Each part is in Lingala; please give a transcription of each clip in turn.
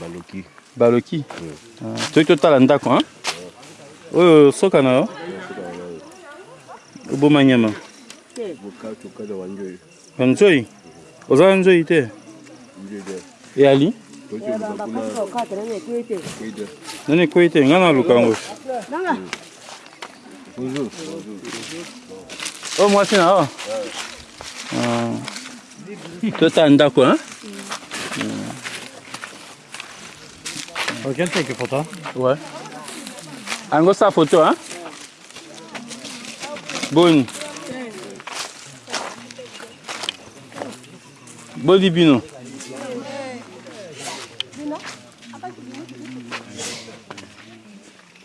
Baloki. Baloki. Soki totala ndako hein. Oyo soka na yo. Oboma nyama. Nzoi. Ozala nzoi te. Eyali. Nani ekwei te ngai naluka yango. Bonjour. Bonjour. Oh, moi, c'est là. Ah. Tota ndako hein? Ok, quel take photo? Ouais. Ango sa photo hein? Boni. Boni bino.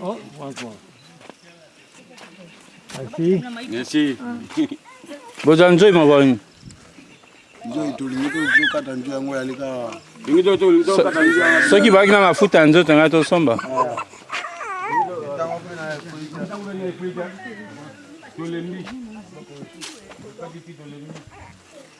Oh, bonsoir. Merci. Merci. Boza nzoi mabani. Nzoi tolingi tokata nzoi yango yali kaka. Soki bazalaki na mafuta ya nzoto ngai tosomba. Tolembi. Tolembi.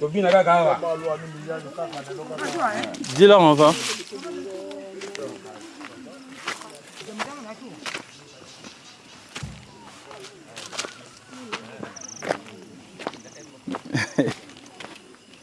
tobina kaka awa dila moko